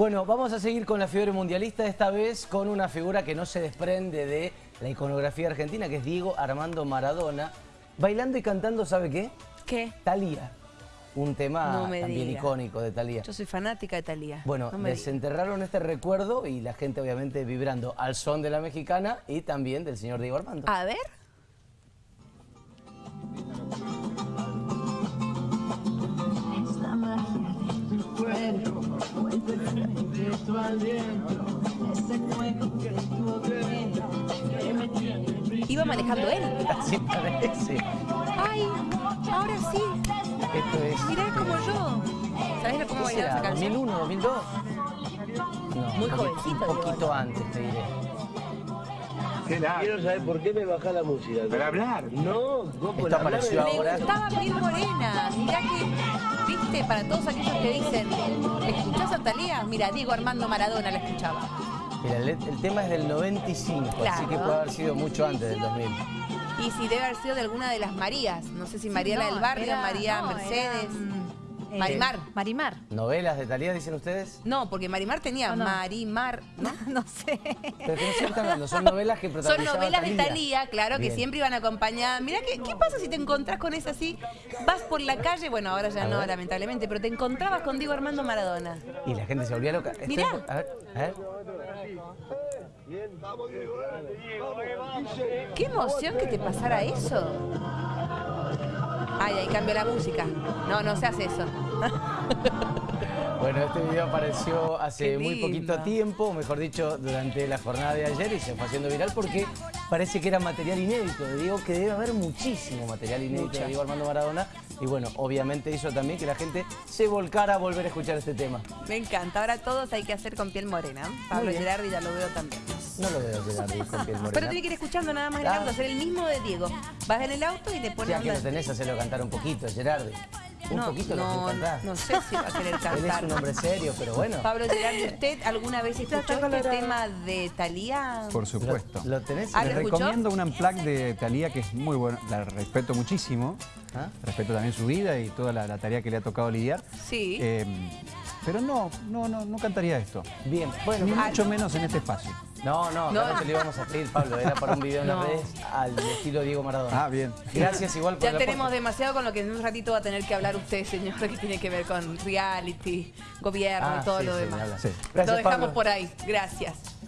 Bueno, vamos a seguir con la fiebre mundialista, esta vez con una figura que no se desprende de la iconografía argentina, que es Diego Armando Maradona, bailando y cantando, ¿sabe qué? ¿Qué? Talía. Un tema No también diga. icónico de Talía. Yo soy fanática de Talía. Bueno, no diga. desenterraron este recuerdo y la gente obviamente vibrando al son de la mexicana y también del señor Diego Armando. A ver. Tu aliento, ese juego que tú tienes, que me tiene Iba manejando él. Así parece. Ay, ahora sí. Esto es... Mirá como yo. ¿Sabés cómo ¿Qué bailaba esa canción? ¿2001, 2002? No, Muy jovencito, Un poquito antes, te diré. Quiero saber por qué me baja la música. ¿Para hablar? No, no por hablar. Me gustaba Piel Morena. Mirá que, viste, para todos aquellos que dicen, ¿escuchás a Talía? Mira, Diego Armando Maradona la escuchaba. Mira, el, el tema es del 95, así Claro. que puede haber sido mucho antes del 2000. Y si debe haber sido de alguna de las Marías. No sé si María la no, del Barrio, era- María no, Mercedes. era, mm, eh, Marimar. Marimar. ¿Novelas de Talía, dicen ustedes? No, porque Marimar tenía No, no. Marimar, ¿no? No sé. Pero que no se están hablando, son novelas que Son novelas de Thalía. Talía, claro, que siempre iban acompañadas. Mirá, ¿qué, ¿qué pasa si te encontrás con esa así? Vas por la calle, bueno, ahora ya A no, ver. lamentablemente, pero te encontrabas con Diego Armando Maradona. Y la gente se volvía loca. Estoy- Mirá. A ver, a ver. Qué emoción que te pasara eso. Ay, ahí cambió la música. No, no se hace eso. Bueno, este video apareció hace muy poquito tiempo, o mejor dicho, durante la jornada de ayer y se fue haciendo viral porque parece que era material inédito. Digo que debe haber muchísimo material inédito de Diego Armando Maradona y bueno, obviamente hizo también que la gente se volcara a volver a escuchar este tema. Me encanta. Ahora todos hay que hacer con piel morena. Pablo. Gerardi ya lo veo también. No lo veo llegar con piel morena. Pero tiene que ir escuchando nada más en el Ah. auto, hacer el mismo de Diego. Vas en el auto y le pones Ya que lo tenés, hacelo cantar un poquito, Gerardi. Un no, poquito lo no, que cantás. no sé si va a querer Él cantar. es un hombre serio, pero bueno. Pablo Gerardi, ¿usted alguna vez escuchó este tema de Talía? Por supuesto. ¿Lo, lo tenés? Ah, Les ¿lo recomiendo un unplug de Talía que es muy bueno, la respeto muchísimo. ¿Ah? Respeto también su vida y toda la, la tarea que le ha tocado lidiar. Sí. Eh, pero no, no, no, no cantaría esto. Bien, bueno. Ni Ah, mucho menos en este espacio. No, no, No. no. te lo íbamos a pedir, Pablo. Era para un video en No. las redes al estilo Diego Maradona. Ah, bien. Gracias igual por Ya tenemos aporte. demasiado con lo que en un ratito va a tener que hablar usted, señor, que tiene que ver con reality, gobierno Ah, y todo sí, lo sí, demás. lo dejamos Pablo. por ahí. Gracias.